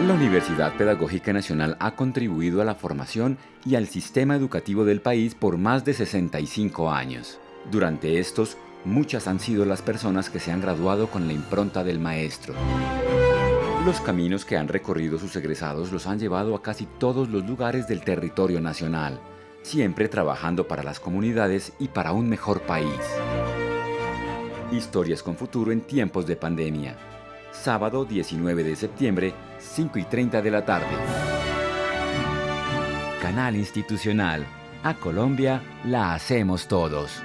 La Universidad Pedagógica Nacional ha contribuido a la formación y al sistema educativo del país por más de 65 años. Durante estos, muchas han sido las personas que se han graduado con la impronta del maestro. Los caminos que han recorrido sus egresados los han llevado a casi todos los lugares del territorio nacional, siempre trabajando para las comunidades y para un mejor país. Historias con futuro en tiempos de pandemia. Sábado 19 de septiembre, 5 y 30 de la tarde. Canal Institucional. A Colombia la hacemos todos.